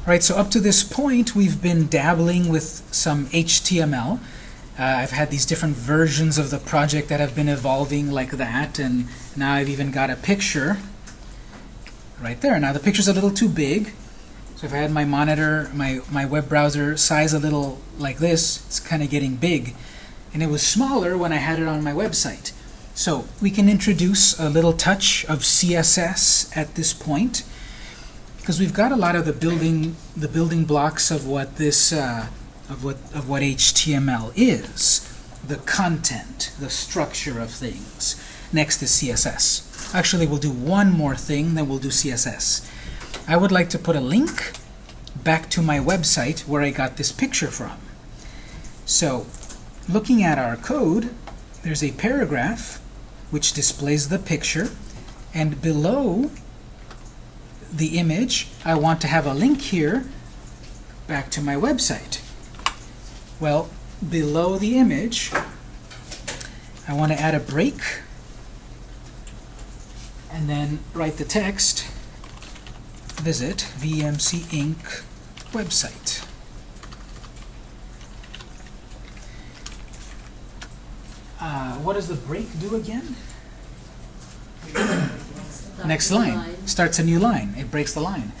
All right, so up to this point, we've been dabbling with some HTML. Uh, I've had these different versions of the project that have been evolving like that, and now I've even got a picture right there. Now the picture's a little too big, so if I had my monitor, my, my web browser size a little like this, it's kind of getting big. And it was smaller when I had it on my website. So we can introduce a little touch of CSS at this point because we've got a lot of the building the building blocks of what this uh, of what of what HTML is. The content the structure of things. Next is CSS actually we'll do one more thing then we'll do CSS I would like to put a link back to my website where I got this picture from. So looking at our code there's a paragraph which displays the picture and below the image, I want to have a link here back to my website. Well, below the image, I want to add a break and then write the text, visit VMC Inc. website. Uh, what does the break do again? next line. Starts a new line. It breaks the line.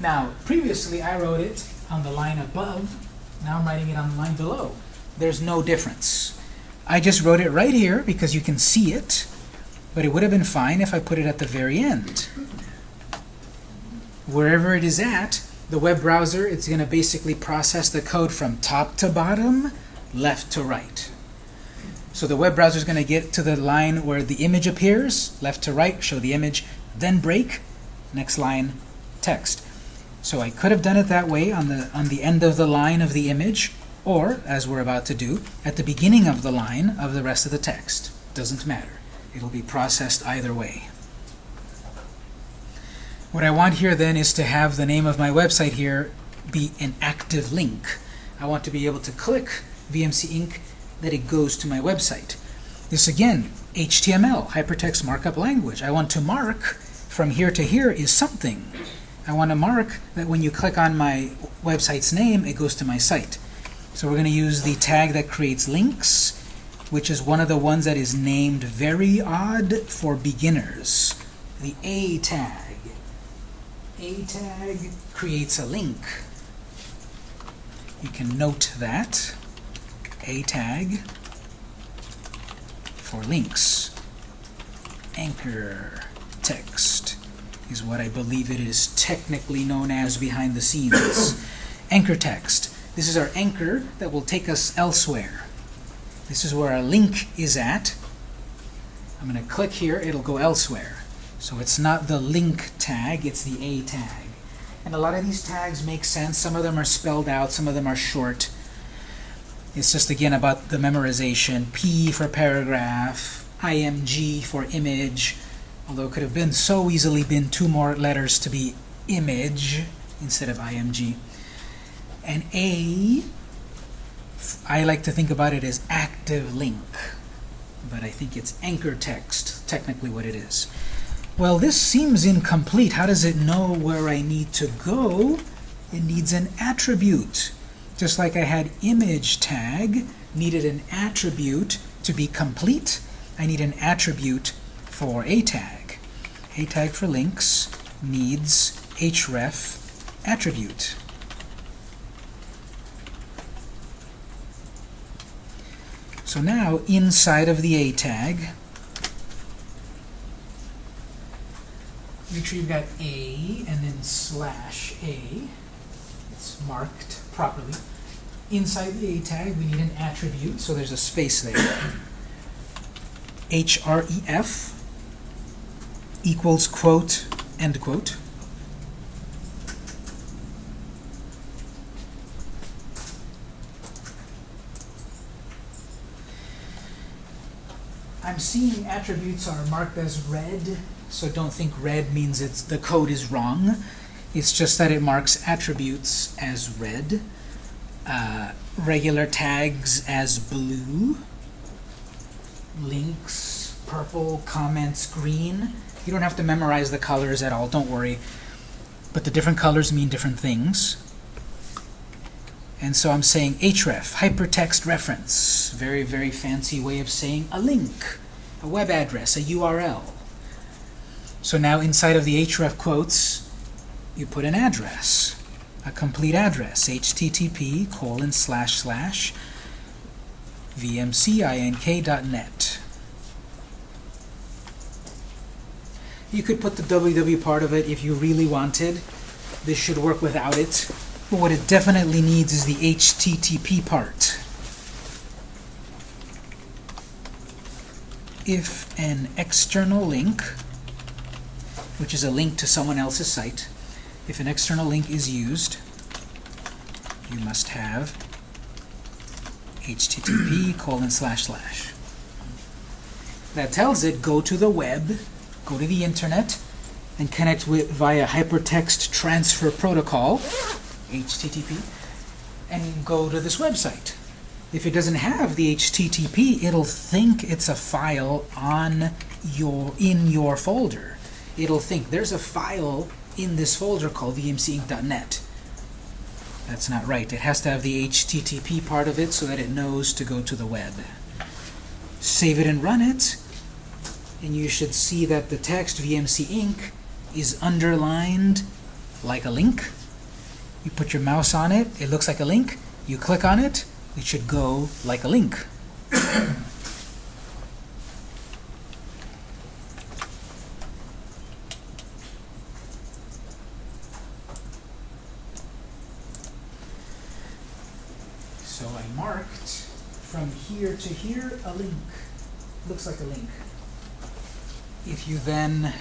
Now, previously I wrote it on the line above. Now I'm writing it on the line below. There's no difference. I just wrote it right here because you can see it, but it would have been fine if I put it at the very end. Wherever it is at, the web browser, it's going to basically process the code from top to bottom, left to right. So the web browser is going to get to the line where the image appears, left to right, show the image, then break, next line, text. So I could have done it that way on the, on the end of the line of the image, or, as we're about to do, at the beginning of the line of the rest of the text. Doesn't matter. It'll be processed either way. What I want here then is to have the name of my website here be an active link. I want to be able to click VMC Inc. that it goes to my website. This again, HTML, hypertext markup language. I want to mark from here to here is something. I want to mark that when you click on my website's name, it goes to my site. So we're going to use the tag that creates links, which is one of the ones that is named very odd for beginners. The A tag. A tag creates a link. You can note that. A tag for links. Anchor text is what I believe it is technically known as behind the scenes. anchor text. This is our anchor that will take us elsewhere. This is where our link is at. I'm going to click here, it'll go elsewhere. So it's not the link tag, it's the A tag. And a lot of these tags make sense. Some of them are spelled out, some of them are short. It's just, again, about the memorization. P for paragraph, IMG for image, although it could have been so easily been two more letters to be image instead of img. And A, I like to think about it as active link, but I think it's anchor text, technically what it is. Well, this seems incomplete. How does it know where I need to go? It needs an attribute. Just like I had image tag, needed an attribute to be complete, I need an attribute for a tag. A tag for links needs href attribute. So now, inside of the A tag, make sure you've got A and then slash A. It's marked properly. Inside the A tag, we need an attribute, so there's a space there. href equals quote, end quote. I'm seeing attributes are marked as red, so don't think red means it's the code is wrong. It's just that it marks attributes as red, uh, regular tags as blue, links purple, comments green. You don't have to memorize the colors at all, don't worry. But the different colors mean different things. And so I'm saying href, hypertext reference. Very, very fancy way of saying a link, a web address, a URL. So now inside of the href quotes, you put an address, a complete address, http colon slash slash vmcinc.net. You could put the www part of it if you really wanted. This should work without it. But what it definitely needs is the HTTP part. If an external link, which is a link to someone else's site, if an external link is used, you must have http colon slash slash. That tells it go to the web, go to the internet, and connect with via hypertext transfer protocol HTTP, and go to this website. If it doesn't have the HTTP, it'll think it's a file on your in your folder. It'll think there's a file in this folder called vmcinc.net. That's not right. It has to have the HTTP part of it so that it knows to go to the web. Save it and run it, and you should see that the text VMC Inc. is underlined like a link you put your mouse on it, it looks like a link. You click on it, it should go like a link. so I marked from here to here a link. Looks like a link. You then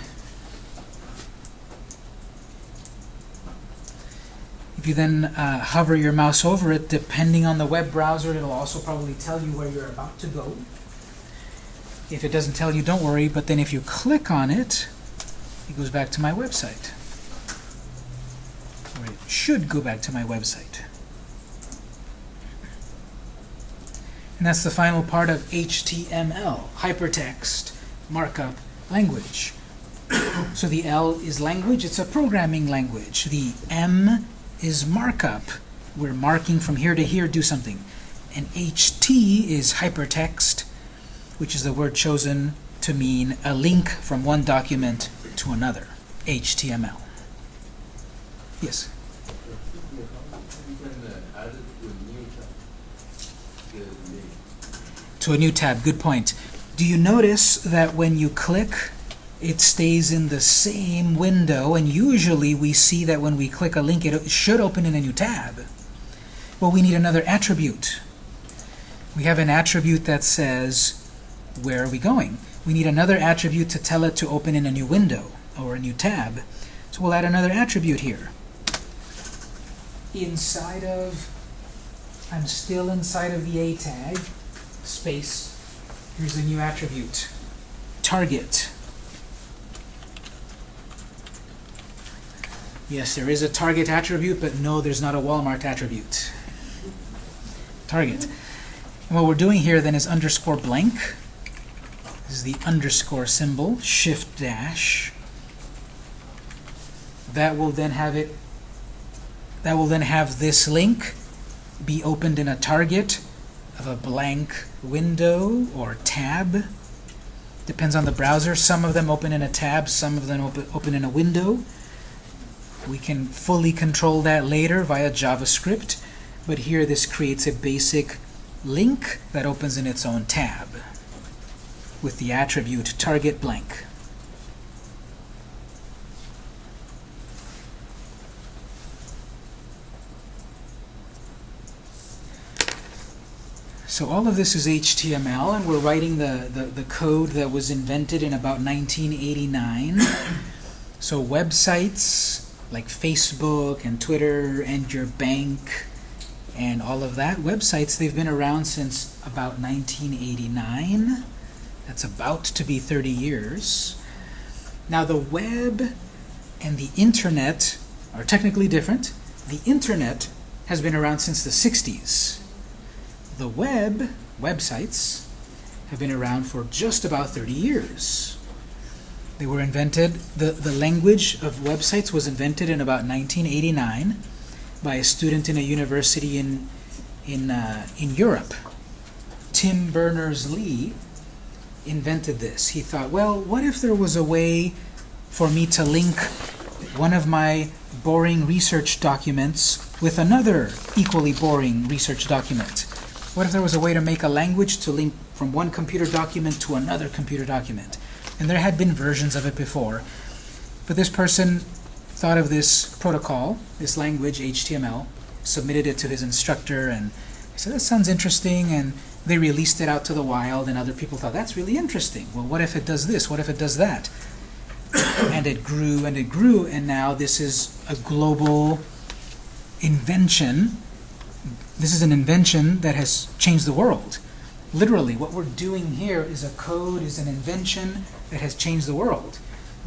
If you then uh, hover your mouse over it, depending on the web browser, it'll also probably tell you where you're about to go. If it doesn't tell you, don't worry, but then if you click on it, it goes back to my website. Or it should go back to my website. And that's the final part of HTML, hypertext markup language. so the L is language, it's a programming language. The M is markup. We're marking from here to here, do something. And HT is hypertext, which is the word chosen to mean a link from one document to another. HTML. Yes? To a new tab, good point. Do you notice that when you click it stays in the same window, and usually we see that when we click a link, it should open in a new tab. Well, we need another attribute. We have an attribute that says, where are we going? We need another attribute to tell it to open in a new window or a new tab. So we'll add another attribute here. Inside of, I'm still inside of the A tag, space, here's a new attribute, target. Yes, there is a target attribute, but no, there's not a Walmart attribute. Target. And what we're doing here then is underscore blank. This is the underscore symbol, shift dash. That will then have it, that will then have this link be opened in a target of a blank window or tab. Depends on the browser. Some of them open in a tab, some of them open, open in a window. We can fully control that later via JavaScript, but here this creates a basic link that opens in its own tab with the attribute target blank. So all of this is HTML, and we're writing the, the, the code that was invented in about 1989. so websites like Facebook and Twitter and your bank and all of that. Websites, they've been around since about 1989. That's about to be 30 years. Now the web and the internet are technically different. The internet has been around since the 60s. The web, websites, have been around for just about 30 years. They were invented, the, the language of websites was invented in about 1989 by a student in a university in in, uh, in Europe. Tim Berners-Lee invented this. He thought, well, what if there was a way for me to link one of my boring research documents with another equally boring research document? What if there was a way to make a language to link from one computer document to another computer document? And there had been versions of it before. But this person thought of this protocol, this language, HTML, submitted it to his instructor, and he said, that sounds interesting, and they released it out to the wild, and other people thought, that's really interesting. Well, what if it does this? What if it does that? and it grew and it grew, and now this is a global invention. This is an invention that has changed the world. Literally, what we're doing here is a code, is an invention that has changed the world.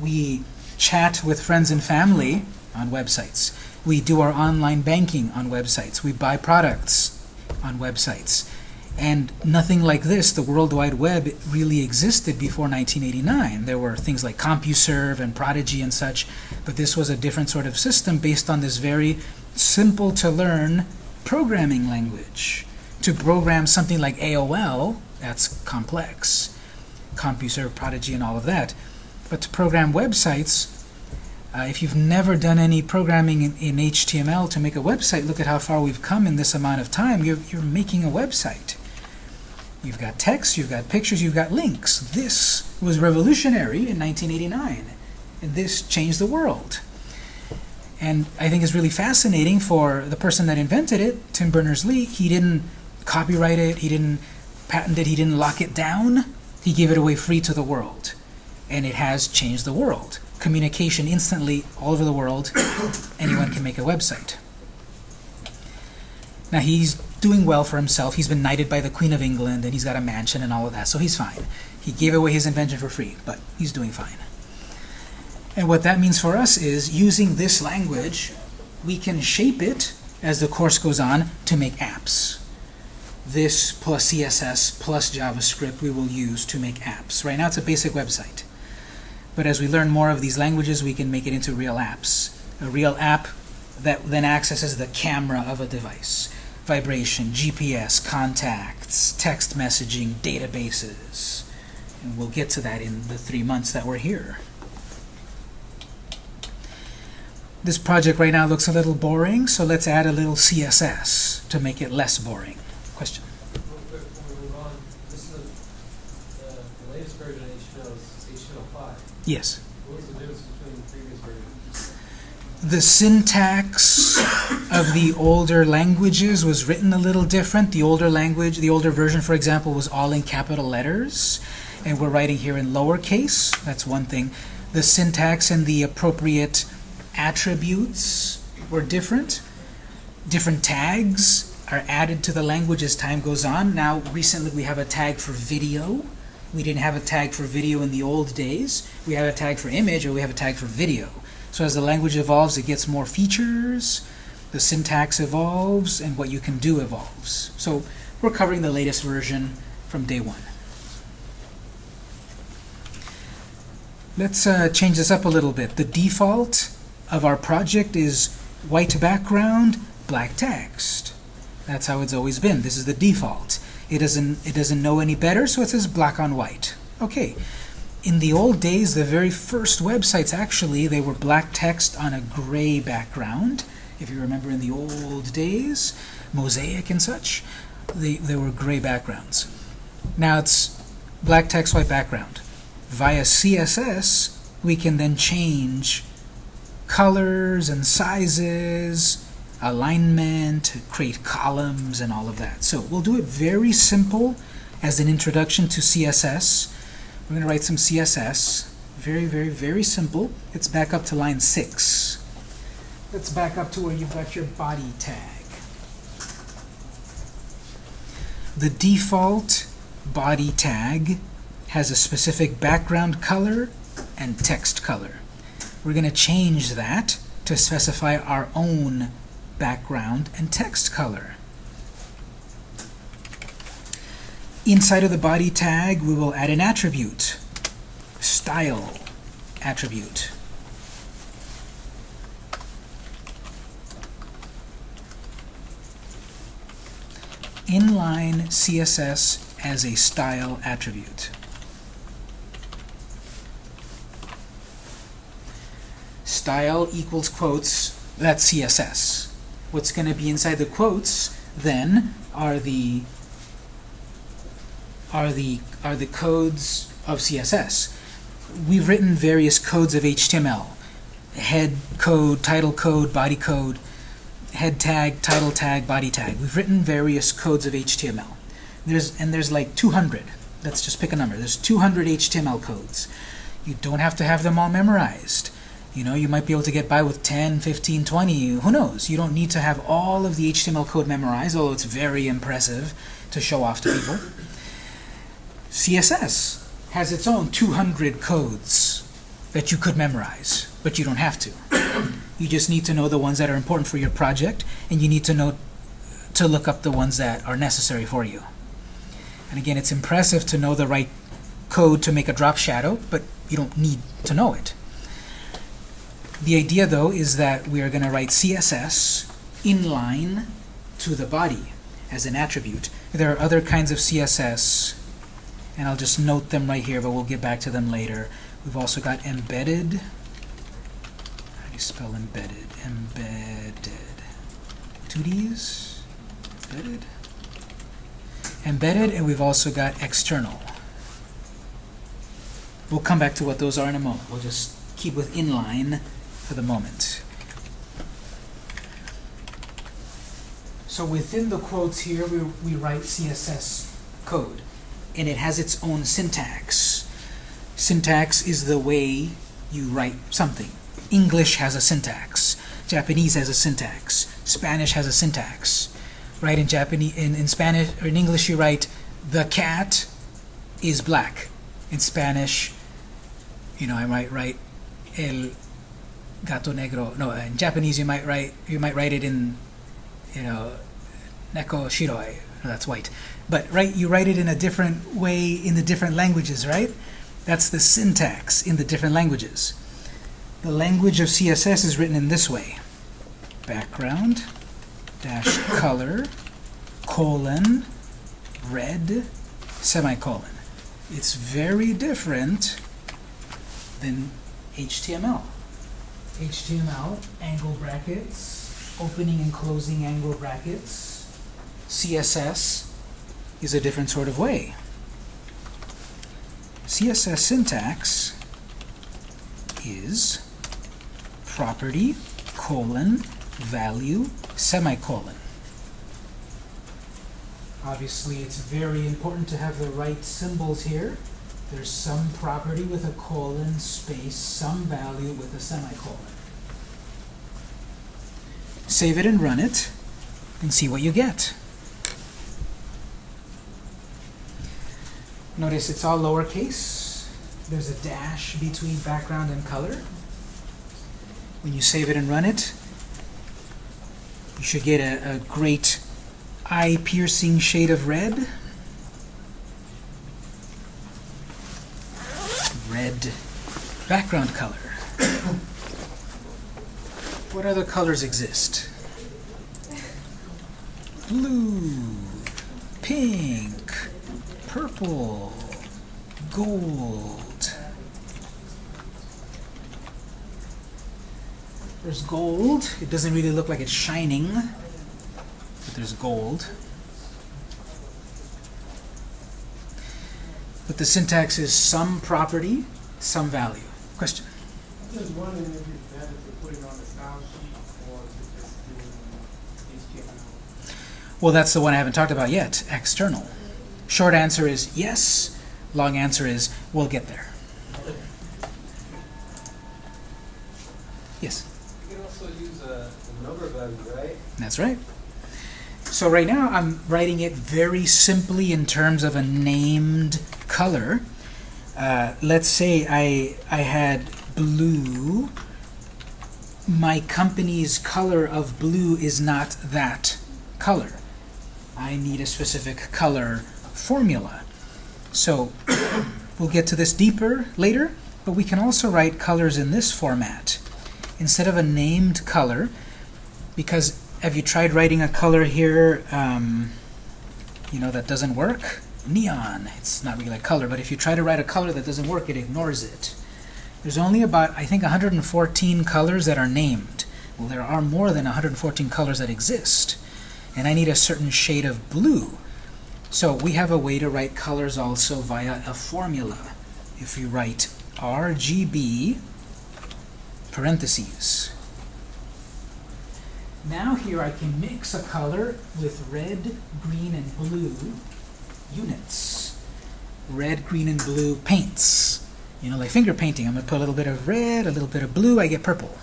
We chat with friends and family on websites. We do our online banking on websites. We buy products on websites. And nothing like this, the World Wide Web, really existed before 1989. There were things like CompuServe and Prodigy and such, but this was a different sort of system based on this very simple-to-learn programming language. To program something like AOL, that's complex. CompuServe, Prodigy, and all of that. But to program websites, uh, if you've never done any programming in, in, HTML to make a website, look at how far we've come in this amount of time. You're, you're making a website. You've got text, you've got pictures, you've got links. This was revolutionary in 1989. And this changed the world. And I think it's really fascinating for the person that invented it, Tim Berners-Lee. He didn't copyright it, he didn't patent it, he didn't lock it down. He gave it away free to the world. And it has changed the world. Communication instantly all over the world. Anyone can make a website. Now he's doing well for himself. He's been knighted by the Queen of England, and he's got a mansion and all of that, so he's fine. He gave away his invention for free, but he's doing fine. And what that means for us is, using this language, we can shape it, as the course goes on, to make apps. This plus CSS plus JavaScript we will use to make apps. Right now it's a basic website. But as we learn more of these languages, we can make it into real apps. A real app that then accesses the camera of a device vibration, GPS, contacts, text messaging, databases. And we'll get to that in the three months that we're here. This project right now looks a little boring, so let's add a little CSS to make it less boring. Question? Yes. The difference between the previous versions? the syntax of the older languages was written a little different. The older language, the older version, for example, was all in capital letters, and we're writing here in lowercase. That's one thing. The syntax and the appropriate attributes were different. Different tags are added to the language as time goes on. Now, recently we have a tag for video. We didn't have a tag for video in the old days. We have a tag for image, or we have a tag for video. So as the language evolves, it gets more features, the syntax evolves, and what you can do evolves. So we're covering the latest version from day one. Let's uh, change this up a little bit. The default of our project is white background, black text. That's how it's always been. This is the default. It doesn't, it doesn't know any better, so it says black on white. Okay, in the old days, the very first websites, actually, they were black text on a gray background. If you remember in the old days, Mosaic and such, they, they were gray backgrounds. Now it's black text, white background. Via CSS, we can then change colors and sizes, alignment, create columns, and all of that. So we'll do it very simple as an introduction to CSS. We're going to write some CSS. Very, very, very simple. It's back up to line 6. Let's back up to where you've got your body tag. The default body tag has a specific background color and text color. We're going to change that to specify our own background and text color. Inside of the body tag, we will add an attribute, style attribute. inline CSS as a style attribute. Style equals quotes, that's CSS. What's going to be inside the quotes then are the are the are the codes of CSS. We've written various codes of HTML. Head code, title code, body code, head tag, title tag, body tag. We've written various codes of HTML. There's and there's like 200. Let's just pick a number. There's 200 HTML codes. You don't have to have them all memorized. You know, you might be able to get by with 10, 15, 20, who knows? You don't need to have all of the HTML code memorized, although it's very impressive to show off to people. CSS has its own 200 codes that you could memorize, but you don't have to. You just need to know the ones that are important for your project, and you need to know to look up the ones that are necessary for you. And again, it's impressive to know the right code to make a drop shadow, but you don't need to know it. The idea, though, is that we are going to write CSS inline to the body as an attribute. There are other kinds of CSS, and I'll just note them right here, but we'll get back to them later. We've also got embedded. How do you spell embedded? Embedded. Two Ds? Embedded? Embedded, and we've also got external. We'll come back to what those are in a moment. We'll just keep with inline for the moment. So within the quotes here, we, we write CSS code, and it has its own syntax. Syntax is the way you write something. English has a syntax. Japanese has a syntax. Spanish has a syntax. Right? In Japanese, in, in Spanish or in English, you write the cat is black. In Spanish, you know, I might write el gato negro. No, uh, in Japanese you might write you might write it in you know neko shiroi. That's white. But right, you write it in a different way in the different languages, right? That's the syntax in the different languages. The language of CSS is written in this way. Background dash color colon red semicolon. It's very different than HTML. HTML, angle brackets, opening and closing angle brackets. CSS is a different sort of way. CSS syntax is property, colon, value, semicolon. Obviously, it's very important to have the right symbols here. There's some property with a colon, space, some value with a semicolon. Save it and run it, and see what you get. Notice it's all lowercase. There's a dash between background and color. When you save it and run it, you should get a, a great eye-piercing shade of red. Red background color. what other colors exist? Blue, pink, purple, gold. There's gold. It doesn't really look like it's shining, but there's gold. But the syntax is some property, some value. Question? Just wondering if it's better to put it on the style sheet or to just do HTML. Well, that's the one I haven't talked about yet, external. Short answer is yes. Long answer is we'll get there. Yes? You can also use a, a number value, right? That's right. So right now I'm writing it very simply in terms of a named color. Uh, let's say I, I had blue. My company's color of blue is not that color. I need a specific color formula. So we'll get to this deeper later, but we can also write colors in this format. Instead of a named color, because have you tried writing a color here? Um, you know, that doesn't work? Neon. It's not really a color, but if you try to write a color that doesn't work, it ignores it. There's only about, I think, 114 colors that are named. Well, there are more than 114 colors that exist. And I need a certain shade of blue. So we have a way to write colors also via a formula. If you write RGB, parentheses. Now here I can mix a color with red, green, and blue units. Red, green, and blue paints. You know, like finger painting. I'm going to put a little bit of red, a little bit of blue, I get purple.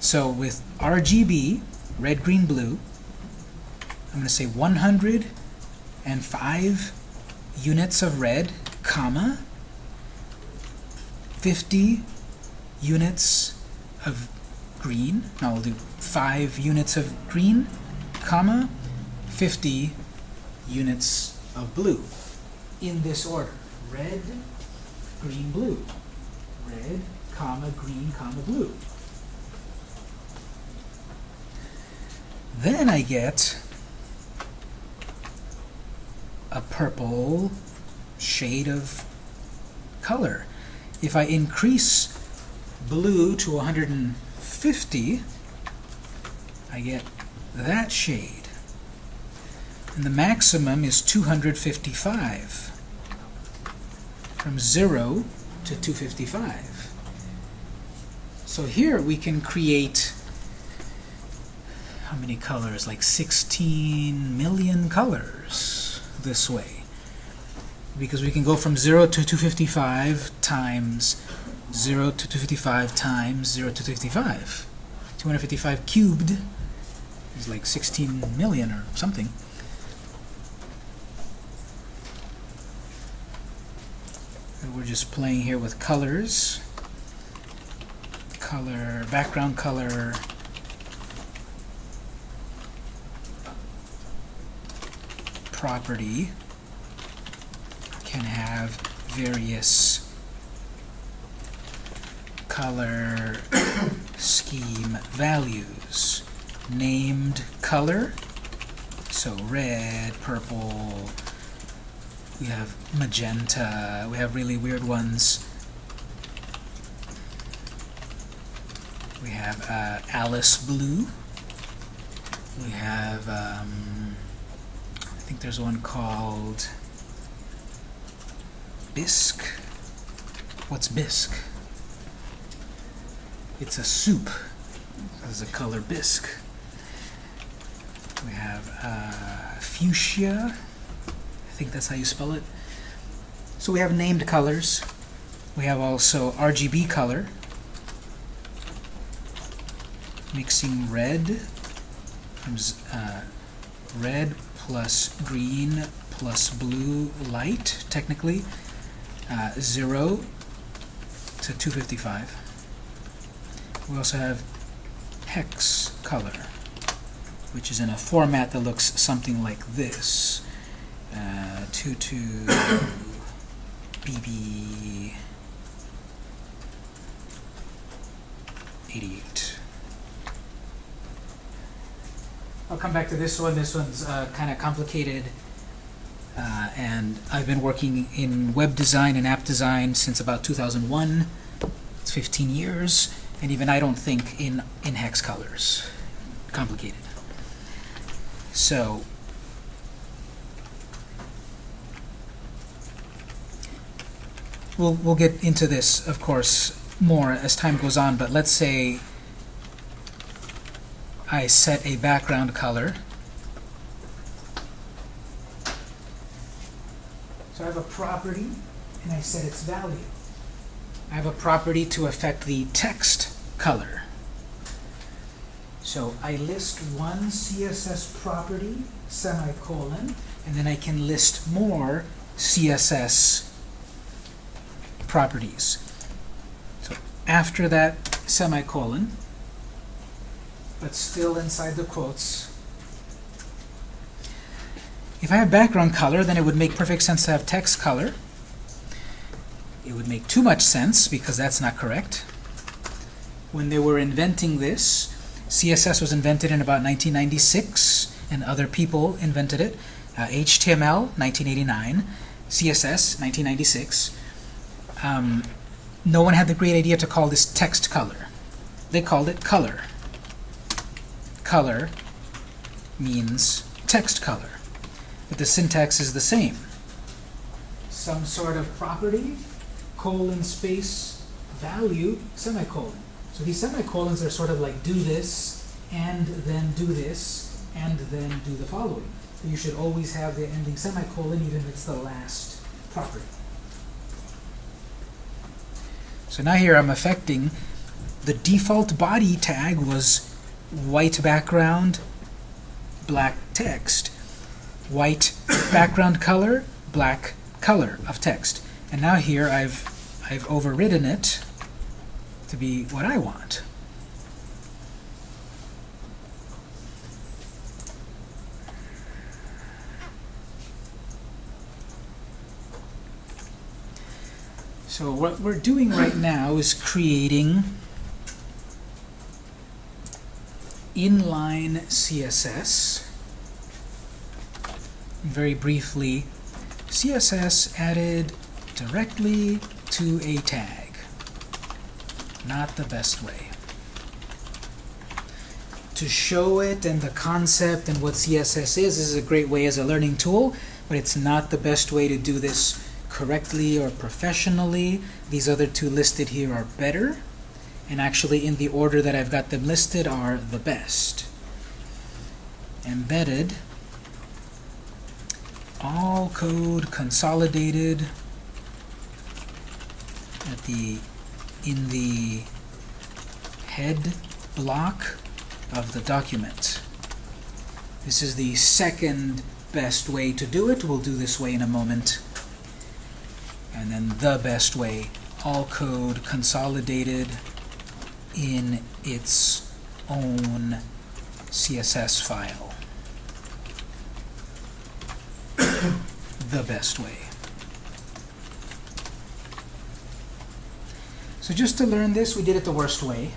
So with RGB, red, green, blue, I'm going to say 105 units of red, comma, 50 units of green. Now we'll do 5 units of green, comma, 50 units of blue. In this order. Red, green, blue. Red, comma, green, comma, blue. Then I get a purple shade of color. If I increase blue to 150, I get that shade. And the maximum is 255. From 0 to 255. So here we can create how many colors? Like 16 million colors this way. Because we can go from 0 to 255 times 0 to 255 times 0 to 255. 255 cubed is like 16 million or something. And we're just playing here with colors. Color, background color, property can have various color scheme values. Named color, so red, purple, we have magenta, we have really weird ones. We have uh, Alice blue. We have, um, I think there's one called bisque. What's bisque? It's a soup. There's a color bisque. We have uh, fuchsia. Think that's how you spell it. So we have named colors. We have also RGB color. Mixing red uh, red plus green plus blue light, technically, uh, 0 to 255. We also have hex color, which is in a format that looks something like this. Uh, 22 BB 88. I'll come back to this one. This one's uh, kind of complicated. Uh, and I've been working in web design and app design since about 2001. It's 15 years. And even I don't think in, in hex colors. Complicated. So, we'll, we'll get into this, of course, more as time goes on, but let's say I set a background color. So I have a property, and I set its value. I have a property to affect the text color. So I list one CSS property, semicolon, and then I can list more CSS properties. So after that semicolon, but still inside the quotes, if I have background color, then it would make perfect sense to have text color. It would make too much sense because that's not correct. When they were inventing this, CSS was invented in about 1996, and other people invented it. Uh, HTML, 1989. CSS, 1996. Um, no one had the great idea to call this text color. They called it color. Color means text color. But the syntax is the same. Some sort of property, colon space, value, semicolon. So these semicolons are sort of like do this, and then do this, and then do the following. You should always have the ending semicolon even if it's the last property. So now here I'm affecting the default body tag was white background, black text. White background color, black color of text. And now here I've I've overridden it to be what I want. So what we're doing right now is creating inline CSS. Very briefly, CSS added directly to a tag. Not the best way. To show it and the concept and what CSS is, is a great way as a learning tool, but it's not the best way to do this correctly or professionally. These other two listed here are better, and actually in the order that I've got them listed are the best. Embedded, all code consolidated at the in the head block of the document. This is the second best way to do it. We'll do this way in a moment. And then the best way, all code consolidated in its own CSS file. the best way. So just to learn this, we did it the worst way.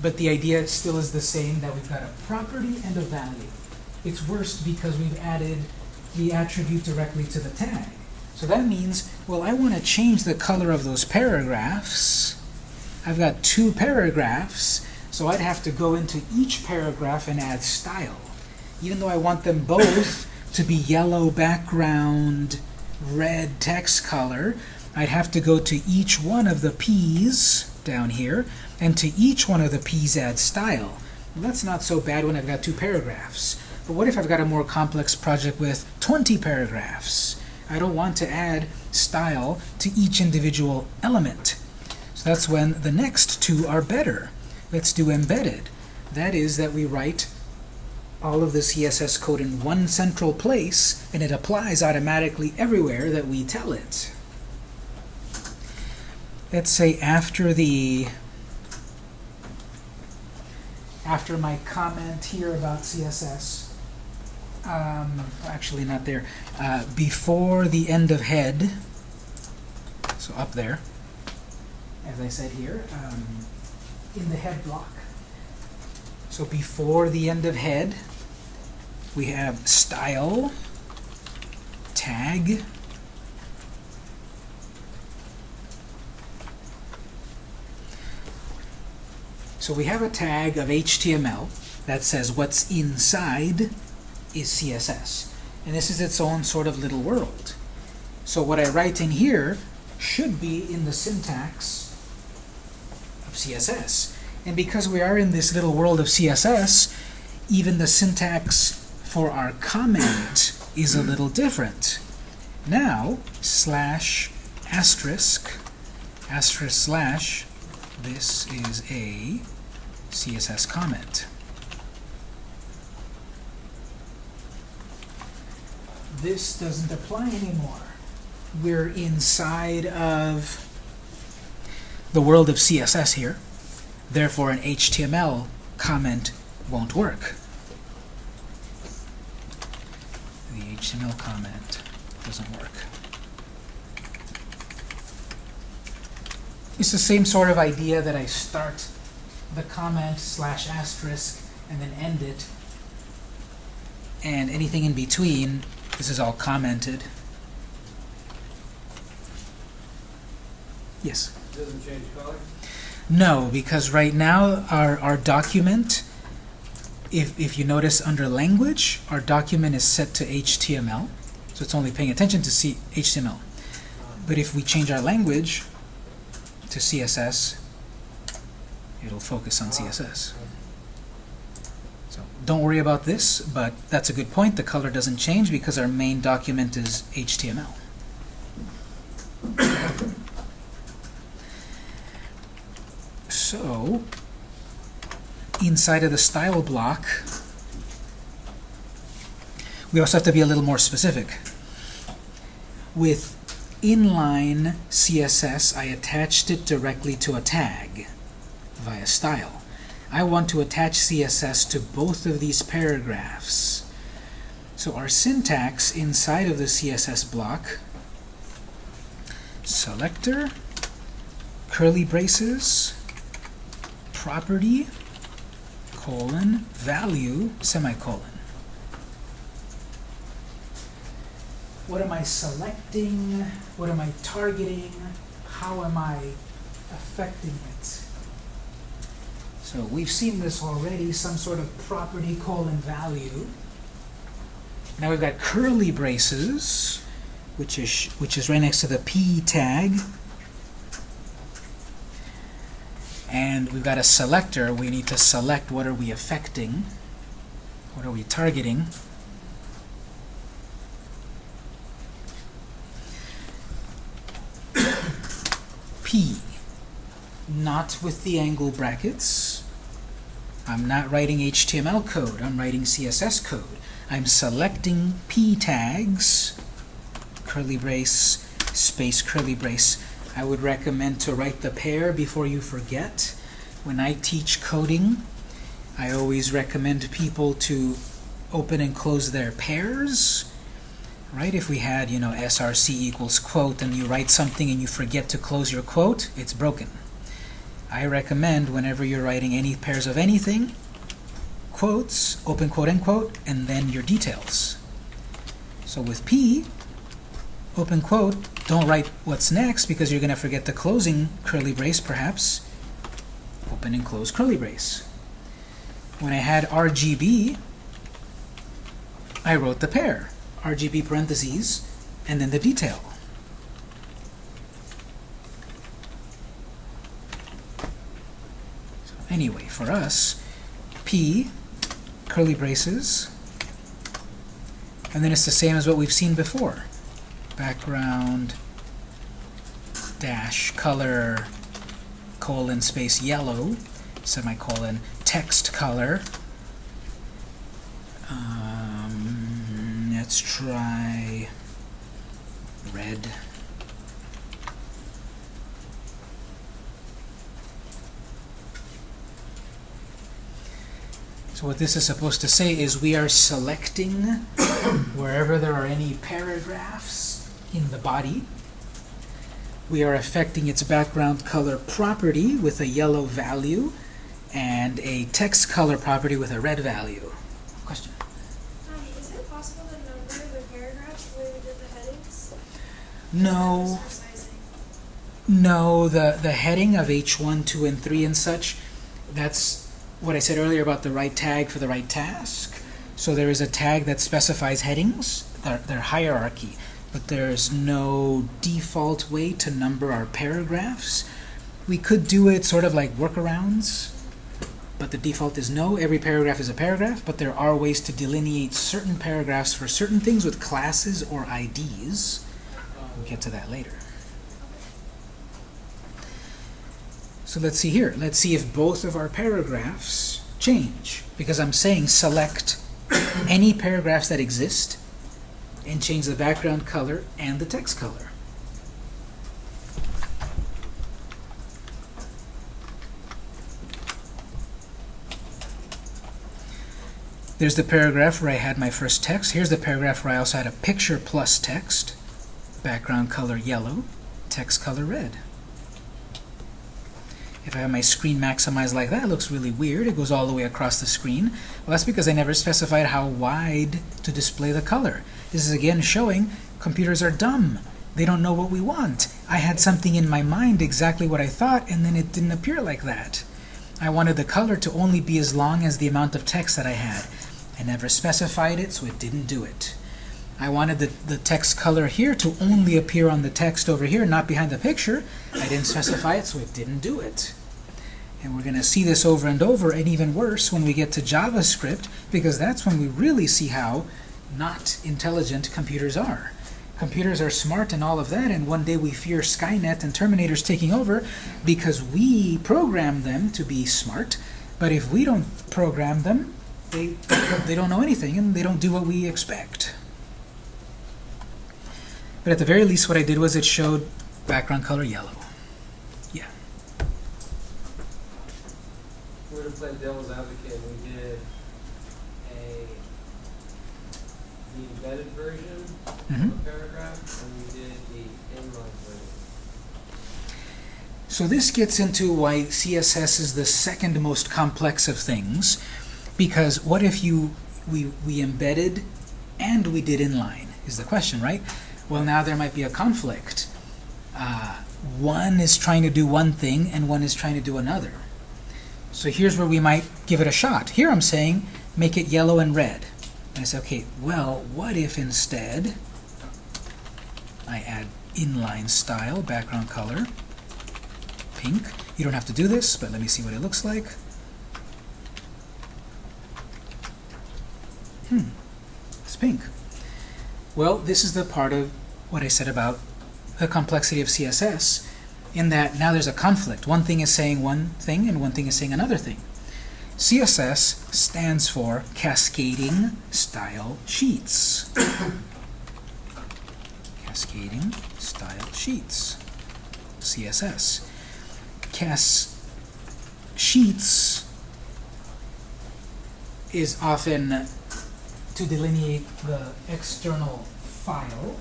But the idea still is the same, that we've got a property and a value. It's worst because we've added the attribute directly to the tag. So that means, well, I want to change the color of those paragraphs. I've got two paragraphs, so I'd have to go into each paragraph and add style. Even though I want them both to be yellow background, red text color, I'd have to go to each one of the P's down here, and to each one of the P's add style. Well, that's not so bad when I've got two paragraphs. But what if I've got a more complex project with 20 paragraphs? I don't want to add style to each individual element. So that's when the next two are better. Let's do embedded. That is that we write all of the CSS code in one central place, and it applies automatically everywhere that we tell it. Let's say after the after my comment here about CSS, um, actually not there, uh, before the end of head, so up there, as I said here, um, in the head block. So before the end of head, we have style, tag, So we have a tag of HTML that says what's inside is CSS. And this is its own sort of little world. So what I write in here should be in the syntax of CSS. And because we are in this little world of CSS, even the syntax for our comment is a little different. Now, slash asterisk, asterisk slash, this is a CSS comment. This doesn't apply anymore. We're inside of the world of CSS here. Therefore, an HTML comment won't work. The HTML comment doesn't work. It's the same sort of idea that I start the comment slash asterisk and then end it and anything in between, this is all commented. Yes? Doesn't change color? No, because right now our, our document, if, if you notice under language, our document is set to HTML, so it's only paying attention to C HTML. But if we change our language to CSS, it'll focus on CSS. Don't worry about this, but that's a good point. The color doesn't change because our main document is HTML. So, inside of the style block, we also have to be a little more specific. With inline CSS, I attached it directly to a tag via style. I want to attach CSS to both of these paragraphs. So our syntax inside of the CSS block, selector, curly braces, property, colon, value, semicolon. What am I selecting? What am I targeting? How am I affecting it? So we've seen this already, some sort of property colon value. Now we've got curly braces, which is which is right next to the p tag. And we've got a selector. We need to select what are we affecting, what are we targeting. P, not with the angle brackets. I'm not writing HTML code, I'm writing CSS code. I'm selecting P tags, curly brace, space curly brace. I would recommend to write the pair before you forget. When I teach coding, I always recommend people to open and close their pairs. Right? If we had, you know, src equals quote and you write something and you forget to close your quote, it's broken. I recommend whenever you're writing any pairs of anything, quotes, open quote, end quote, and then your details. So with P, open quote, don't write what's next because you're going to forget the closing curly brace, perhaps. Open and close curly brace. When I had RGB, I wrote the pair. RGB parentheses, and then the detail. So anyway, for us, P, curly braces, and then it's the same as what we've seen before. Background dash color colon space yellow semicolon text color. Um, let's try red So what this is supposed to say is we are selecting wherever there are any paragraphs in the body. We are affecting its background color property with a yellow value and a text color property with a red value. Question? Hi, is it possible to number the paragraphs the way we did the headings? No. No, the, the heading of H1, 2, and 3 and such, that's what I said earlier about the right tag for the right task. So there is a tag that specifies headings, their, their hierarchy, but there's no default way to number our paragraphs. We could do it sort of like workarounds, but the default is no. Every paragraph is a paragraph, but there are ways to delineate certain paragraphs for certain things with classes or IDs. We'll get to that later. So let's see here. Let's see if both of our paragraphs change. Because I'm saying select any paragraphs that exist and change the background color and the text color. There's the paragraph where I had my first text. Here's the paragraph where I also had a picture plus text. Background color yellow, text color red. If I have my screen maximized like that, it looks really weird. It goes all the way across the screen. Well, that's because I never specified how wide to display the color. This is again showing computers are dumb. They don't know what we want. I had something in my mind, exactly what I thought, and then it didn't appear like that. I wanted the color to only be as long as the amount of text that I had. I never specified it, so it didn't do it. I wanted the, the text color here to only appear on the text over here, not behind the picture. I didn't specify it, so it didn't do it. And we're going to see this over and over, and even worse when we get to JavaScript, because that's when we really see how not intelligent computers are. Computers are smart and all of that, and one day we fear Skynet and Terminators taking over because we program them to be smart. But if we don't program them, they, they don't know anything, and they don't do what we expect. But at the very least, what I did was it showed background color yellow. Yeah. We're to play devil's advocate, we did a, the embedded version Mhm. of a paragraph, and we did the inline version. So this gets into why CSS is the second most complex of things, because what if you we, we embedded and we did inline, is the question, right? Well, now there might be a conflict. Uh, one is trying to do one thing, and one is trying to do another. So here's where we might give it a shot. Here I'm saying, make it yellow and red. And I say, okay, well, what if instead I add inline style, background color, pink. You don't have to do this, but let me see what it looks like. Hmm, it's pink. Well, this is the part of what I said about the complexity of CSS, in that now there's a conflict. One thing is saying one thing, and one thing is saying another thing. CSS stands for Cascading Style Sheets. Cascading Style Sheets. CSS cas sheets is often to delineate the external file.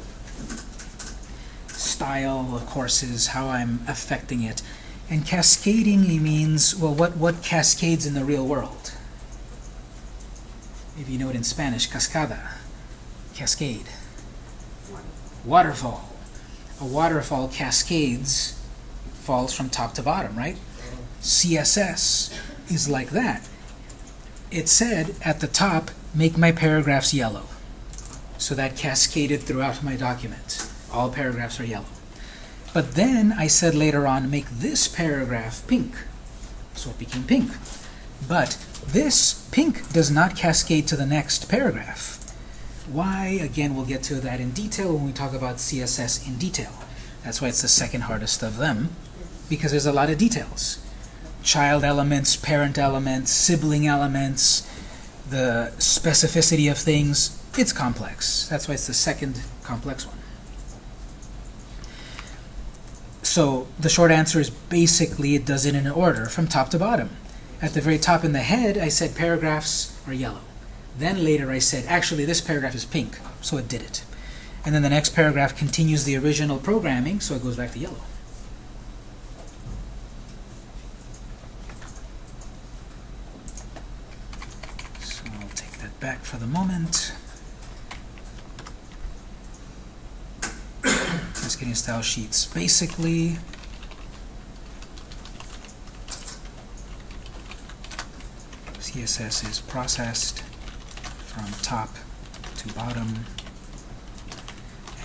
Style, of course, is how I'm affecting it. And cascading means, well, what, what cascades in the real world? If you know it in Spanish, cascada, cascade. Waterfall. A waterfall cascades falls from top to bottom, right? CSS is like that. It said at the top, make my paragraphs yellow. So that cascaded throughout my document. All paragraphs are yellow. But then I said later on, make this paragraph pink. So it became pink. But this pink does not cascade to the next paragraph. Why? Again, we'll get to that in detail when we talk about CSS in detail. That's why it's the second hardest of them because there's a lot of details. Child elements, parent elements, sibling elements, the specificity of things. It's complex. That's why it's the second complex one. So the short answer is basically it does it in order from top to bottom. At the very top in the head, I said paragraphs are yellow. Then later I said, actually this paragraph is pink, so it did it. And then the next paragraph continues the original programming, so it goes back to yellow. So I'll take that back for the moment. Cascading style sheets. Basically, CSS is processed from top to bottom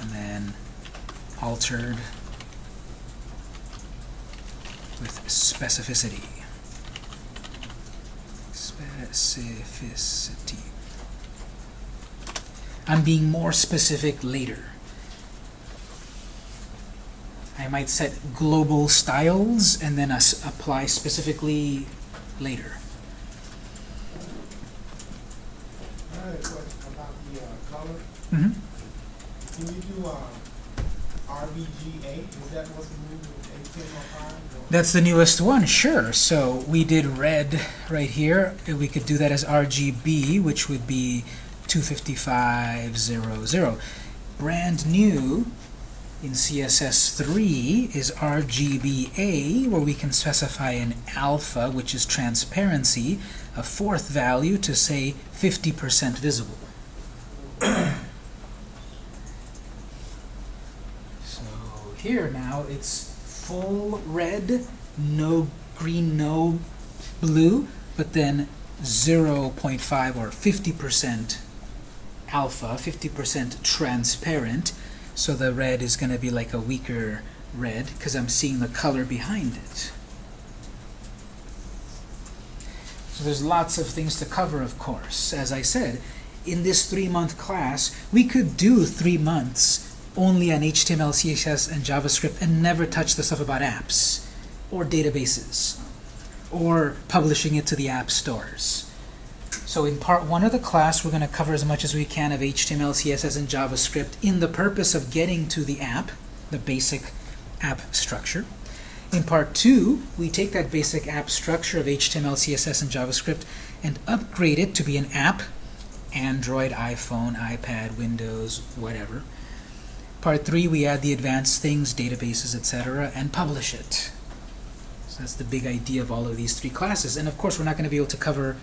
and then altered with specificity. Specificity. I'm being more specific later. I might set global styles and then us apply specifically later. I had a question about the, uh, color. Mhm. Can you do, um, RBGA? Is that what's new with That's the newest one, sure. So we did red right here. We could do that as RGB, which would be 25500. Brand new In CSS3 is RGBA, where we can specify an alpha, which is transparency, a fourth value to say 50% visible. so here now it's full red, no green, no blue, but then 0.5 or 50% alpha, 50% transparent, so the red is going to be like a weaker red because I'm seeing the color behind it. So there's lots of things to cover, of course. As I said, in this three-month class, we could do three months only on HTML, CSS, and JavaScript and never touch the stuff about apps or databases or publishing it to the app stores. So in part one of the class, we're going to cover as much as we can of HTML, CSS, and JavaScript in the purpose of getting to the app, the basic app structure. In part two, we take that basic app structure of HTML, CSS, and JavaScript and upgrade it to be an app, Android, iPhone, iPad, Windows, whatever. Part three, we add the advanced things, databases, etc., and publish it. So that's the big idea of all of these three classes. And of course, we're not going to be able to cover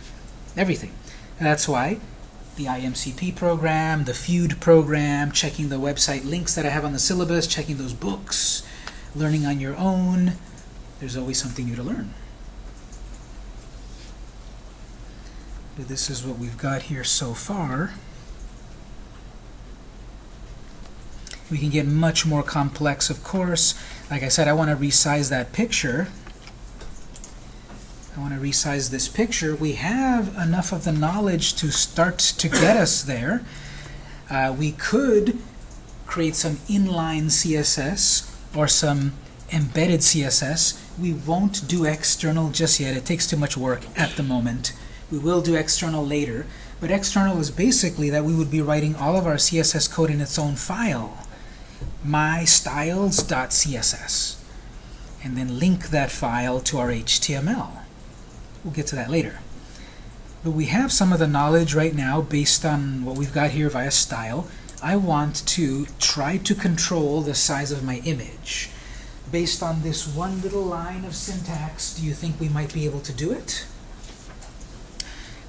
everything. And that's why the IMCP program, the Feud program, checking the website links that I have on the syllabus, checking those books, learning on your own, there's always something new to learn. But this is what we've got here so far. We can get much more complex, of course. Like I said, I want to resize that picture. I want to resize this picture. We have enough of the knowledge to start to get us there. Uh, we could create some inline CSS or some embedded CSS. We won't do external just yet. It takes too much work at the moment. We will do external later. But external is basically that we would be writing all of our CSS code in its own file, mystyles.css, and then link that file to our HTML. We'll get to that later. But we have some of the knowledge right now based on what we've got here via style. I want to try to control the size of my image. Based on this one little line of syntax, do you think we might be able to do it?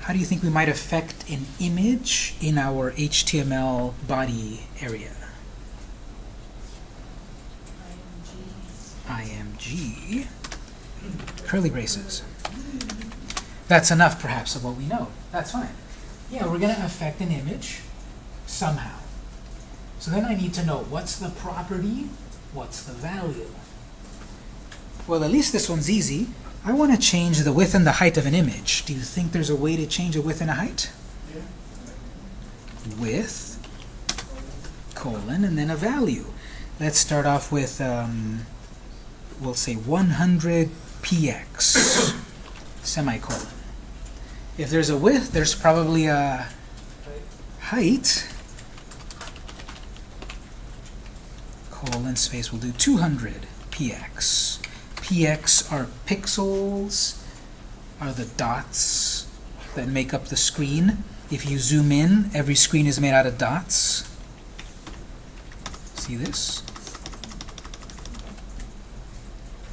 How do you think we might affect an image in our HTML body area? IMG. Curly braces. That's enough, perhaps, of what we know. That's fine. Yeah, we're going to affect an image somehow. So then I need to know what's the property, what's the value. Well, at least this one's easy. I want to change the width and the height of an image. Do you think there's a way to change a width and a height? Yeah. Width, colon, and then a value. Let's start off with, um, we'll say 100 px, semicolon. If there's a width, there's probably a height. Colon space, we'll do 200 px. px are pixels, are the dots that make up the screen. If you zoom in, every screen is made out of dots. See this?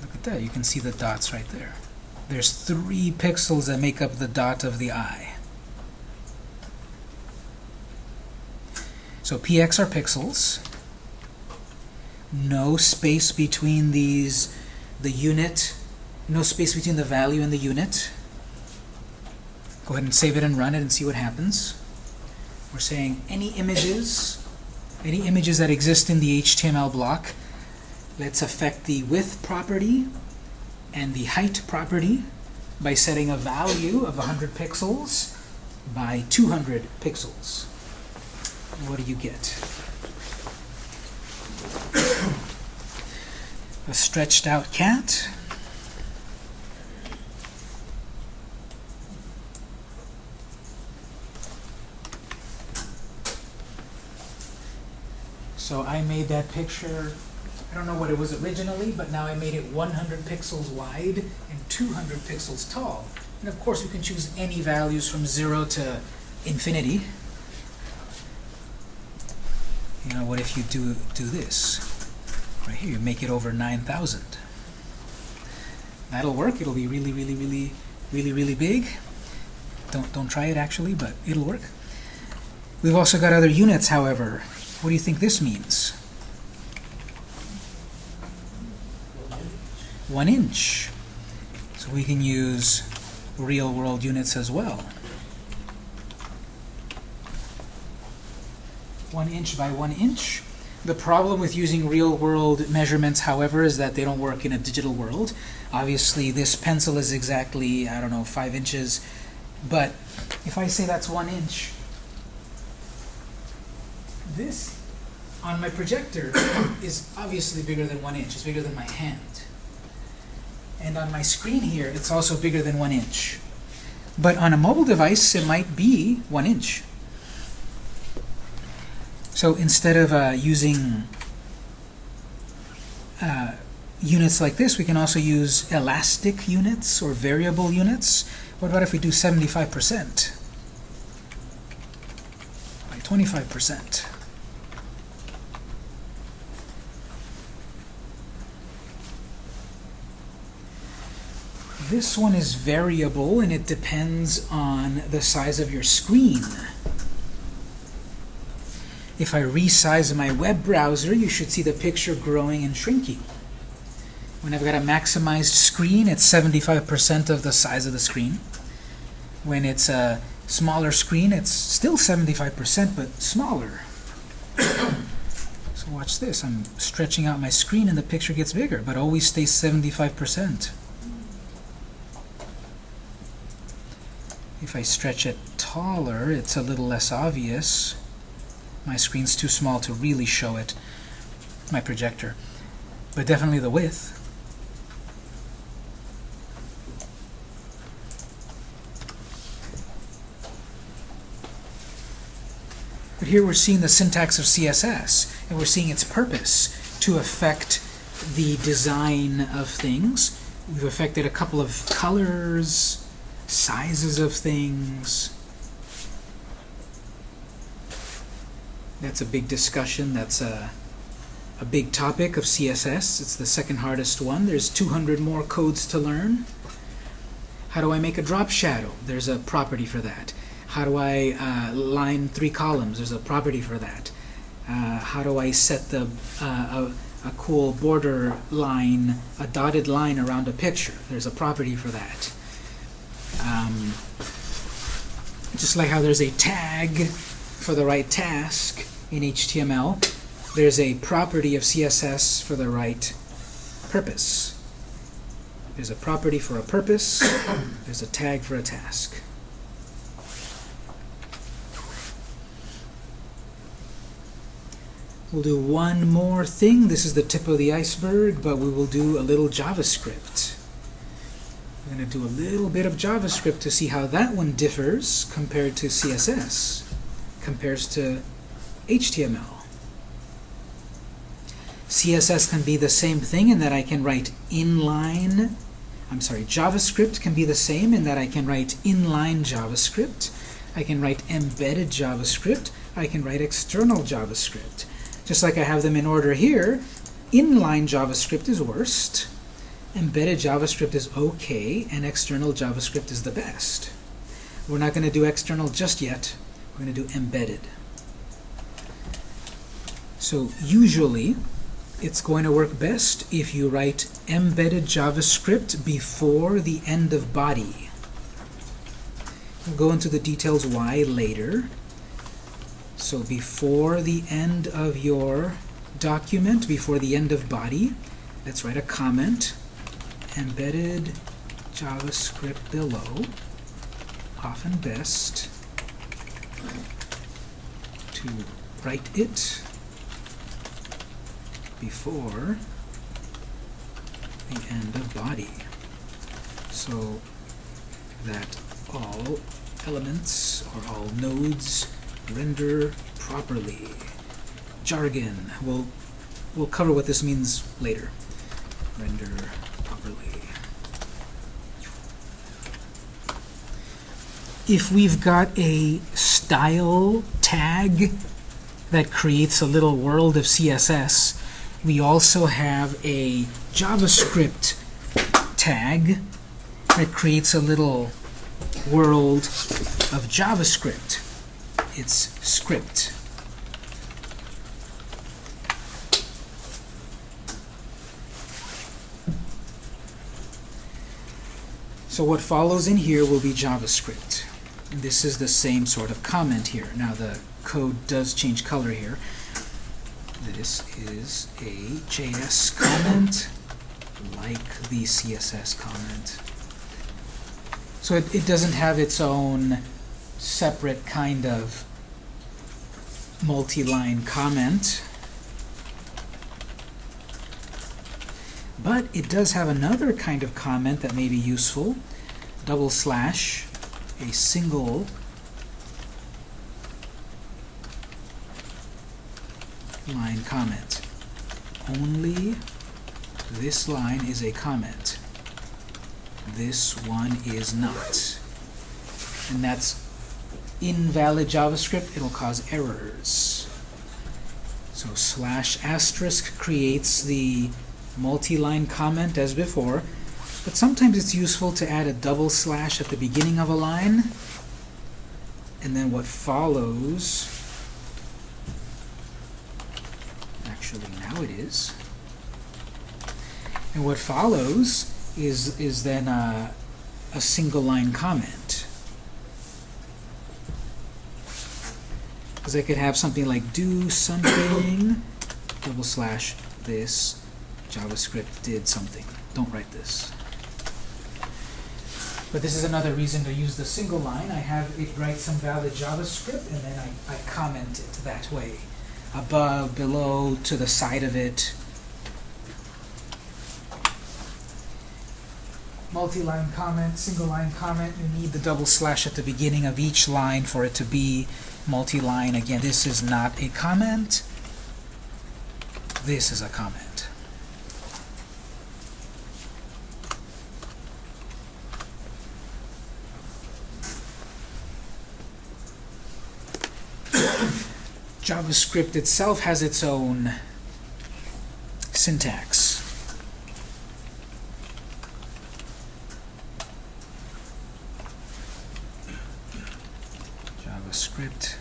Look at that, you can see the dots right there. There's three pixels that make up the dot of the eye. So px are pixels. No space between these, the unit, no space between the value and the unit. Go ahead and save it and run it and see what happens. We're saying any images, any images that exist in the HTML block, let's affect the width property and the height property by setting a value of 100 pixels by 200 pixels. What do you get? a stretched out cat. So I made that picture, don't know what it was originally, but now I made it 100 pixels wide and 200 pixels tall. And of course, you can choose any values from 0 to infinity. You know, what if you do, do this? Right here, you make it over 9,000. That'll work. It'll be really, really, really, really, really big. Don't, don't try it actually, but it'll work. We've also got other units, however. What do you think this means? One inch. So we can use real world units as well. One inch by one inch. The problem with using real world measurements, however, is that they don't work in a digital world. Obviously, this pencil is exactly, I don't know, five inches. But if I say that's one inch, this on my projector is obviously bigger than one inch. It's bigger than my hand. And on my screen here, it's also bigger than one inch. But on a mobile device, it might be one inch. So instead of uh, using uh, units like this, we can also use elastic units or variable units. What about if we do 75% by 25%? This one is variable and it depends on the size of your screen. If I resize my web browser, you should see the picture growing and shrinking. When I've got a maximized screen, it's 75% of the size of the screen. When it's a smaller screen, it's still 75%, but smaller. so watch this. I'm stretching out my screen and the picture gets bigger, but always stays 75%. If I stretch it taller, it's a little less obvious. My screen's too small to really show it, my projector. But definitely the width. But here we're seeing the syntax of CSS, and we're seeing its purpose to affect the design of things. We've affected a couple of colors, sizes of things. That's a big discussion. That's a, a big topic of CSS. It's the second hardest one. There's 200 more codes to learn. How do I make a drop shadow? There's a property for that. How do I uh, line three columns? There's a property for that. Uh, how do I set the uh, a, a cool border line, a dotted line around a picture? There's a property for that. Um, just like how there's a tag for the right task in HTML, there's a property of CSS for the right purpose. There's a property for a purpose, there's a tag for a task. We'll do one more thing. This is the tip of the iceberg, but we will do a little JavaScript. We're going to do a little bit of JavaScript to see how that one differs compared to CSS, compares to HTML. CSS can be the same thing in that I can write inline, I'm sorry, JavaScript can be the same in that I can write inline JavaScript, I can write embedded JavaScript, I can write external JavaScript. Just like I have them in order here, inline JavaScript is worst, embedded JavaScript is okay, and external JavaScript is the best. We're not going to do external just yet. We're going to do embedded. So usually, it's going to work best if you write embedded JavaScript before the end of body. We'll go into the details why later. So before the end of your document, before the end of body, let's write a comment. Embedded JavaScript below, often best to write it before the end of body so that all elements or all nodes render properly. Jargon. We'll, we'll cover what this means later. Render properly. If we've got a style tag that creates a little world of CSS, we also have a JavaScript tag that creates a little world of JavaScript. It's script. So what follows in here will be JavaScript. This is the same sort of comment here. Now the code does change color here. This is a JS comment, like the CSS comment. So it, it doesn't have its own separate kind of multi-line comment. But it does have another kind of comment that may be useful. Double slash, a single line comment. Only this line is a comment. This one is not. And that's invalid JavaScript. It'll cause errors. So slash asterisk creates the multi-line comment as before, but sometimes it's useful to add a double slash at the beginning of a line, and then what follows, actually now it is, and what follows is, is then a, a single line comment. Because I could have something like do something, double slash this, JavaScript did something. Don't write this. But this is another reason to use the single line. I have it write some valid JavaScript, and then I, I comment it that way. Above, below, to the side of it. Multi-line comment, single line comment, you need the double slash at the beginning of each line for it to be multi-line. Again, this is not a comment. This is a comment. JavaScript itself has its own syntax. JavaScript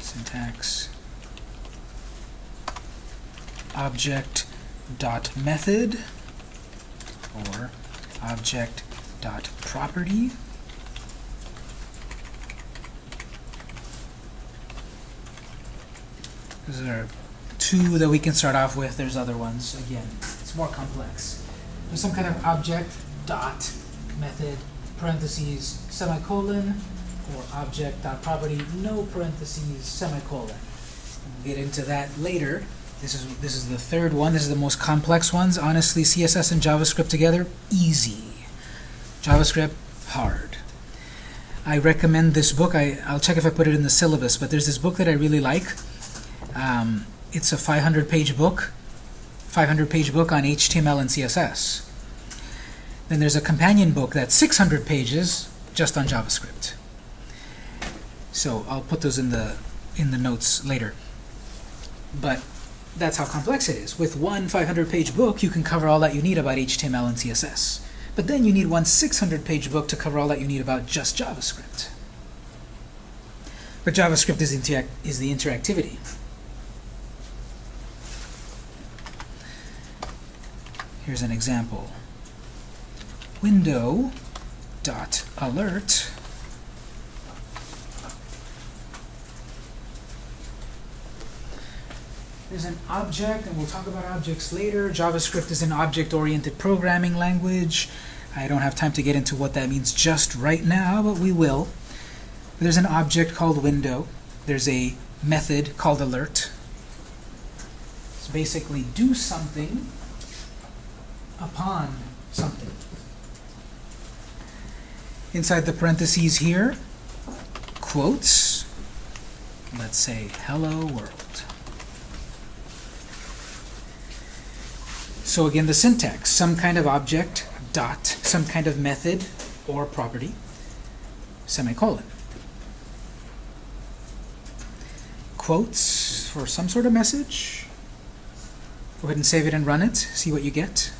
syntax object dot method or object dot property Those are two that we can start off with. There's other ones. Again, it's more complex. There's some kind of object, dot, method, parentheses, semicolon, or object dot property, no parentheses, semicolon. We'll get into that later. This is this is the third one. This is the most complex ones. Honestly, CSS and JavaScript together, easy. JavaScript, hard. I recommend this book. I, I'll check if I put it in the syllabus, but there's this book that I really like. Um, it's a 500-page book, 500-page book on HTML and CSS. Then there's a companion book that's 600 pages just on JavaScript. So I'll put those in the in the notes later. But that's how complex it is. With one 500-page book, you can cover all that you need about HTML and CSS. But then you need one 600-page book to cover all that you need about just JavaScript. But JavaScript is, is the interactivity. Here's an example. Window dot alert There's an object, and we'll talk about objects later. JavaScript is an object-oriented programming language. I don't have time to get into what that means just right now, but we will. There's an object called window. There's a method called alert. It's basically do something upon something. Inside the parentheses here, quotes, let's say hello world. So again, the syntax, some kind of object, dot, some kind of method or property, semicolon. quotes for some sort of message. Go ahead and save it and run it, see what you get.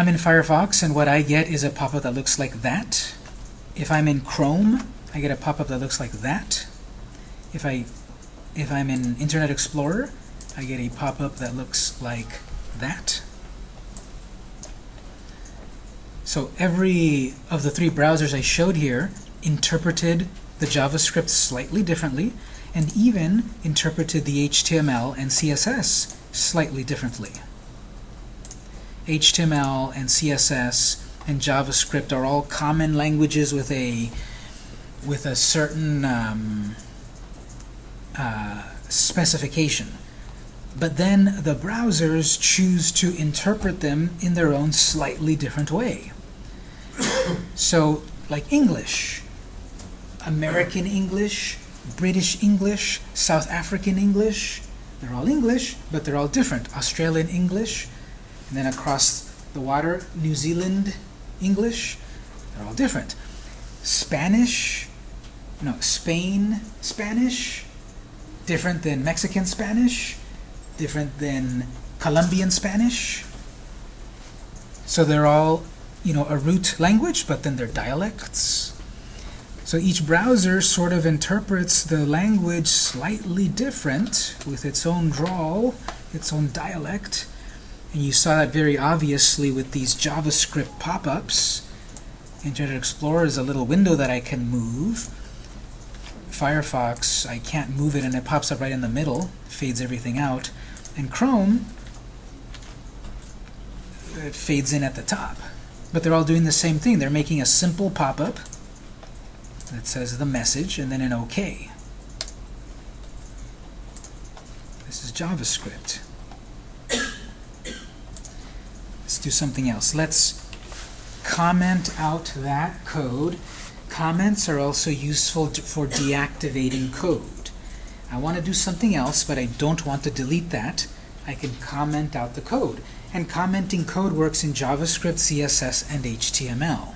I'm in Firefox, and what I get is a pop-up that looks like that. If I'm in Chrome, I get a pop-up that looks like that. If I if I'm in Internet Explorer, I get a pop-up that looks like that. So every of the three browsers I showed here interpreted the JavaScript slightly differently and even interpreted the HTML and CSS slightly differently. HTML and CSS and JavaScript are all common languages with a with a certain um, uh, specification. But then the browsers choose to interpret them in their own slightly different way. so, like English, American English, British English, South African English, they're all English, but they're all different. Australian English, and then across the water, New Zealand English, they're all different. Spanish, no, Spain Spanish, different than Mexican Spanish, different than Colombian Spanish. So they're all, you know, a root language, but then they're dialects. So each browser sort of interprets the language slightly different with its own drawl, its own dialect. And you saw that very obviously with these JavaScript pop-ups. Internet Explorer is a little window that I can move. Firefox, I can't move it and it pops up right in the middle, fades everything out. And Chrome, it fades in at the top. But they're all doing the same thing. They're making a simple pop-up that says the message and then an OK. This is JavaScript. Let's do something else. Let's comment out that code. Comments are also useful for deactivating code. I want to do something else, but I don't want to delete that. I can comment out the code. And commenting code works in JavaScript, CSS, and HTML.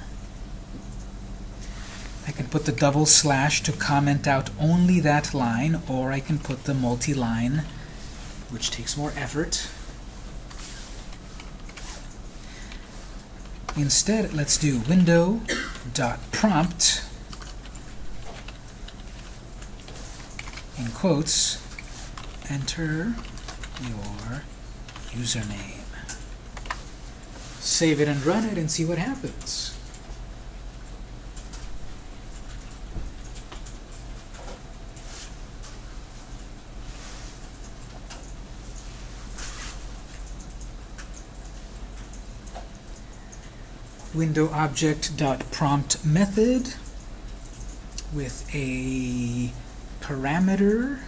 I can put the double slash to comment out only that line, or I can put the multi-line, which takes more effort. Instead, let's do window.prompt in quotes, enter your username. Save it and run it and see what happens. Window object dot prompt method with a parameter.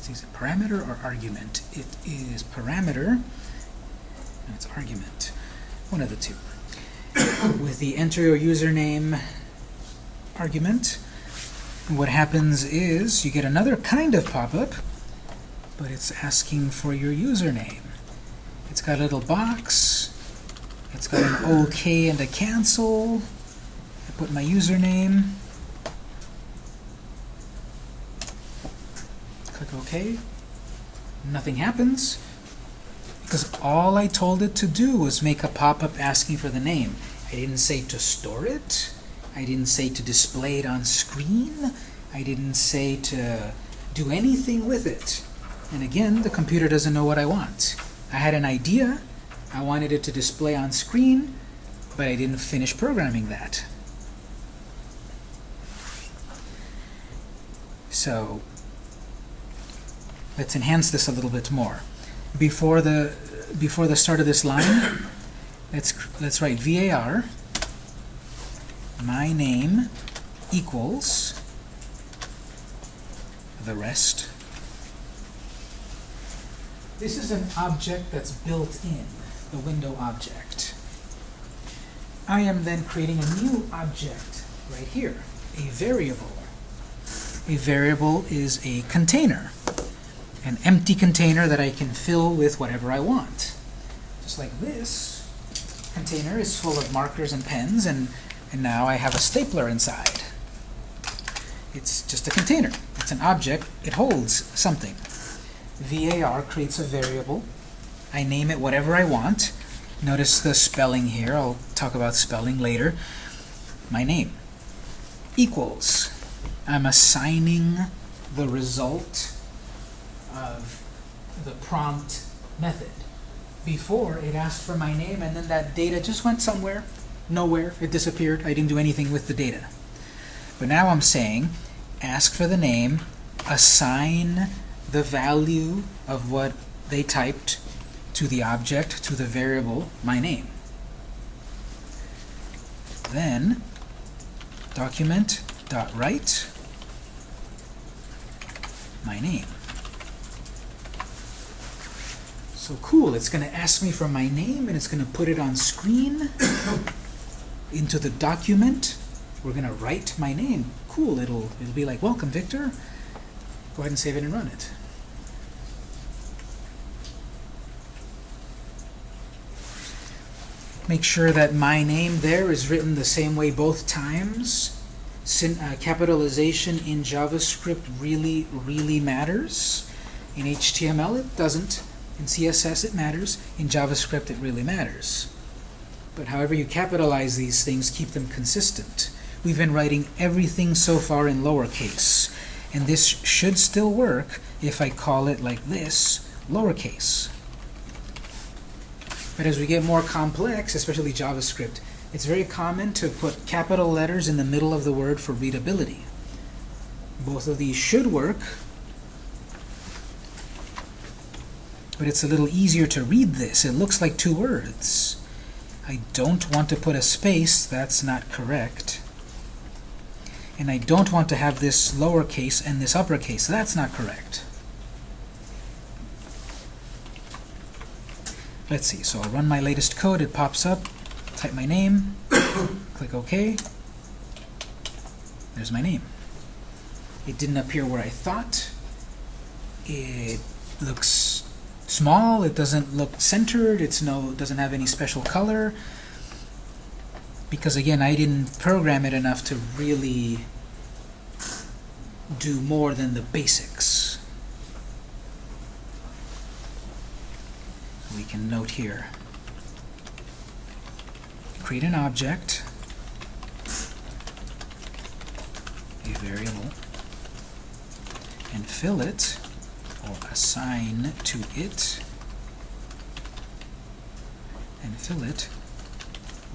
Is it parameter or argument? It is parameter. No, it's argument. One of the two. with the enter your username argument. And what happens is you get another kind of pop-up, but it's asking for your username. It's got a little box. It's got an OK and a cancel. I put my username. Click OK. Nothing happens because all I told it to do was make a pop-up asking for the name. I didn't say to store it. I didn't say to display it on screen. I didn't say to do anything with it. And again, the computer doesn't know what I want. I had an idea. I wanted it to display on screen, but I didn't finish programming that. So let's enhance this a little bit more. Before the before the start of this line, let's let's write var my name equals the rest. This is an object that's built in, the window object. I am then creating a new object right here, a variable. A variable is a container, an empty container that I can fill with whatever I want. just like this container is full of markers and pens, and, and now I have a stapler inside. It's just a container. It's an object. It holds something. var creates a variable. I name it whatever I want. Notice the spelling here. I'll talk about spelling later. My name equals. I'm assigning the result of the prompt method. Before, it asked for my name, and then that data just went somewhere, nowhere. It disappeared. I didn't do anything with the data. But now I'm saying, ask for the name, assign the value of what they typed to the object, to the variable, my name. Then, document dot write my name. So cool, it's going to ask me for my name and it's going to put it on screen into the document. We're going to write my name. Cool, it'll it'll be like, welcome Victor. Go ahead and save it and run it. Make sure that my name there is written the same way both times. Syn uh, capitalization in JavaScript really, really matters. In HTML it doesn't. In CSS it matters. In JavaScript it really matters. But however you capitalize these things, keep them consistent. We've been writing everything so far in lowercase. And this should still work if I call it like this, lowercase. But as we get more complex, especially JavaScript, it's very common to put capital letters in the middle of the word for readability. Both of these should work, but it's a little easier to read this. It looks like two words. I don't want to put a space. That's not correct. And I don't want to have this lowercase and this uppercase. That's not correct. Let's see. So I'll run my latest code. It pops up. Type my name. Click OK. There's my name. It didn't appear where I thought. It looks small. It doesn't look centered. It's no. It doesn't have any special color. Because again, I didn't program it enough to really do more than the basics. We can note here. Create an object, a variable, and fill it, or assign to it, and fill it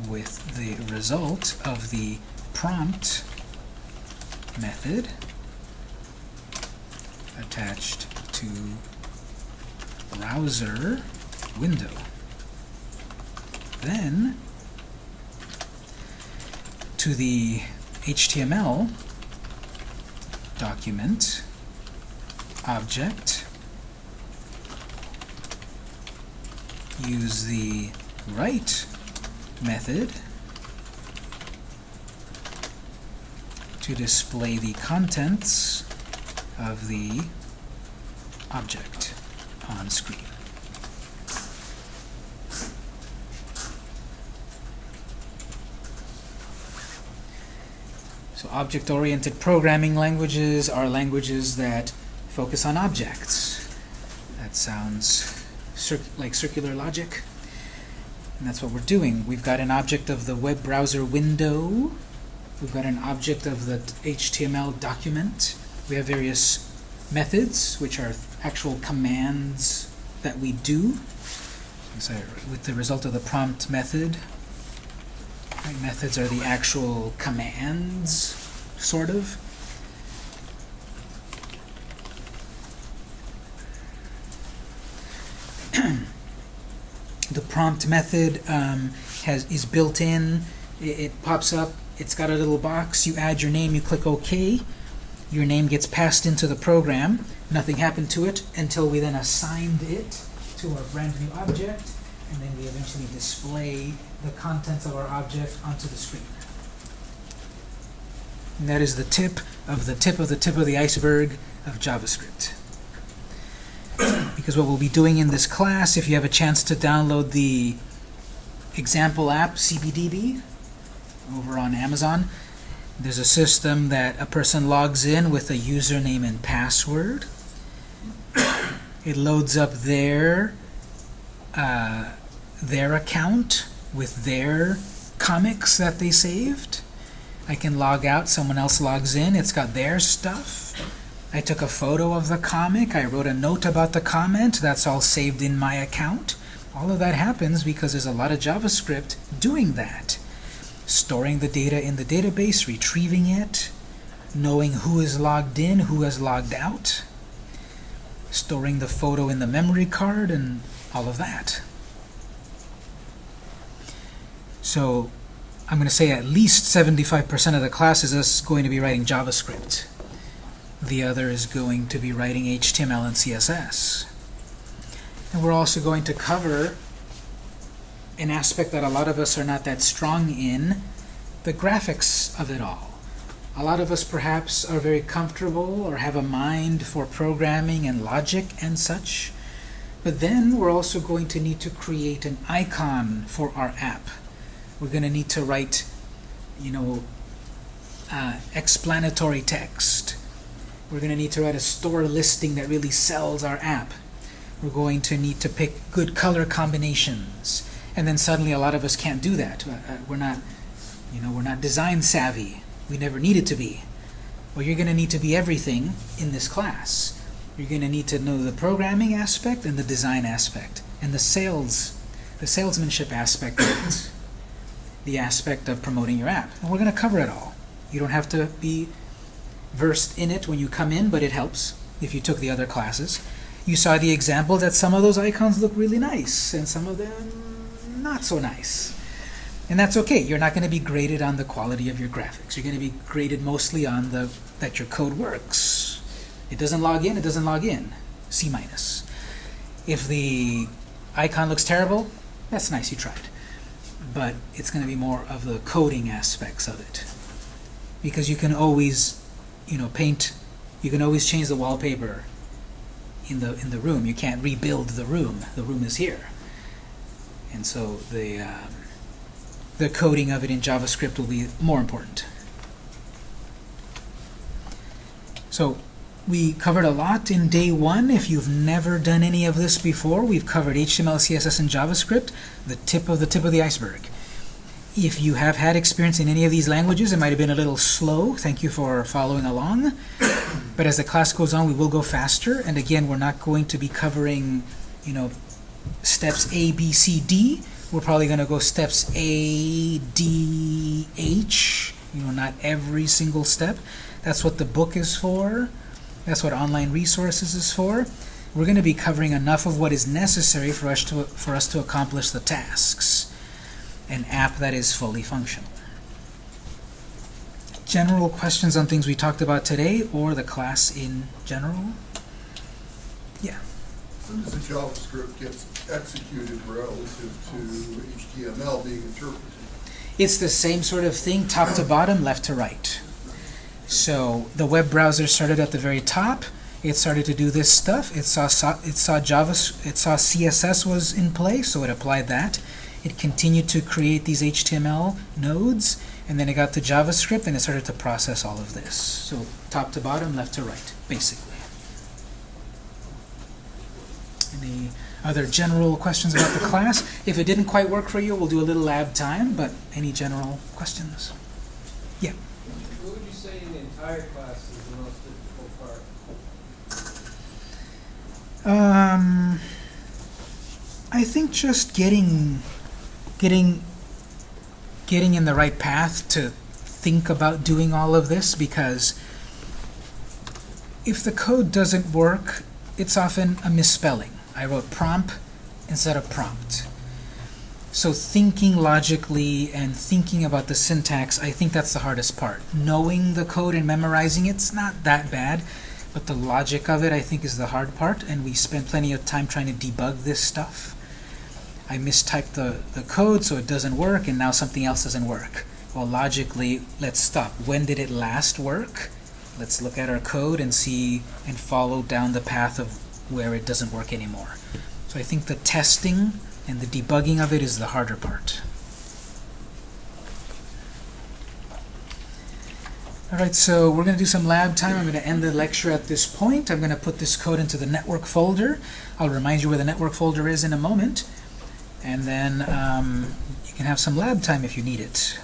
with the result of the prompt method attached to browser window. Then, to the HTML document object, use the write method to display the contents of the object on screen. So object-oriented programming languages are languages that focus on objects. That sounds cir like circular logic. And that's what we're doing. We've got an object of the web browser window. We've got an object of the HTML document. We have various methods, which are actual commands that we do. So with the result of the prompt method, right, methods are the actual commands, sort of. the prompt method um, has is built in. It, it pops up. It's got a little box. You add your name. You click OK. Your name gets passed into the program. Nothing happened to it until we then assigned it to our brand new object, and then we eventually display the contents of our object onto the screen. And that is the tip of the tip of the tip of the iceberg of JavaScript. because what we'll be doing in this class, if you have a chance to download the example app, CBDB, over on Amazon, there's a system that a person logs in with a username and password. It loads up their uh, their account with their comics that they saved. I can log out, someone else logs in, it's got their stuff. I took a photo of the comic, I wrote a note about the comment, that's all saved in my account. All of that happens because there's a lot of JavaScript doing that. Storing the data in the database, retrieving it, knowing who is logged in, who has logged out, storing the photo in the memory card, and all of that. So I'm going to say at least 75% of the class is us going to be writing JavaScript. The other is going to be writing HTML and CSS. And we're also going to cover an aspect that a lot of us are not that strong in, the graphics of it all. A lot of us perhaps are very comfortable or have a mind for programming and logic and such. But then we're also going to need to create an icon for our app. We're going to need to write, you know, uh, explanatory text. We're going to need to write a store listing that really sells our app. We're going to need to pick good color combinations. And then suddenly a lot of us can't do that. Uh, uh, We're not, you know, we're not design savvy. We never needed to be. Well, you're going to need to be everything in this class. You're going to need to know the programming aspect and the design aspect and the sales, the salesmanship aspect the aspect of promoting your app. And we're going to cover it all. You don't have to be versed in it when you come in, but it helps if you took the other classes. You saw the example that some of those icons look really nice and some of them not so nice. And that's okay. You're not going to be graded on the quality of your graphics. You're going to be graded mostly on the that your code works. It doesn't log in, it doesn't log in. C minus. If the icon looks terrible, that's nice, you tried. But it's going to be more of the coding aspects of it. Because you can always, you know, paint, you can always change the wallpaper in the in the room. You can't rebuild the room. The room is here. And so the um, the coding of it in JavaScript will be more important. So we covered a lot in day one. If you've never done any of this before, we've covered HTML, CSS, and JavaScript, the tip of the tip of the iceberg. If you have had experience in any of these languages, it might have been a little slow. Thank you for following along. But as the class goes on, we will go faster. And again, we're not going to be covering, you know, steps A, B, C, D. We're probably going to go steps A, D, H. You know, not every single step. That's what the book is for. That's what online resources is for. We're going to be covering enough of what is necessary for us to for us to accomplish the tasks. An app that is fully functional. General questions on things we talked about today or the class in general? Yeah. How does the JavaScript gets executed relative to HTML being interpreted? It's the same sort of thing, top to bottom, left to right. So the web browser started at the very top. It started to do this stuff. It saw, saw it saw Java, it saw CSS was in play, so it applied that. It continued to create these HTML nodes, and then it got to JavaScript, and it started to process all of this. So top to bottom, left to right, basically. Any other general questions about the class? If it didn't quite work for you, we'll do a little lab time, but any general questions? Class is the most difficult part? Um, I think just getting, getting, getting in the right path to think about doing all of this because if the code doesn't work, it's often a misspelling. I wrote prompt instead of prompt. So thinking logically and thinking about the syntax, I think that's the hardest part. Knowing the code and memorizing it's not that bad, but the logic of it I think is the hard part, and we spend plenty of time trying to debug this stuff. I mistyped the, the code so it doesn't work, and now something else doesn't work. Well, logically, let's stop. When did it last work? Let's look at our code and see and follow down the path of where it doesn't work anymore. So I think the testing and the debugging of it is the harder part. All right, so we're going to do some lab time. I'm going to end the lecture at this point. I'm going to put this code into the network folder. I'll remind you where the network folder is in a moment. And then um, you can have some lab time if you need it.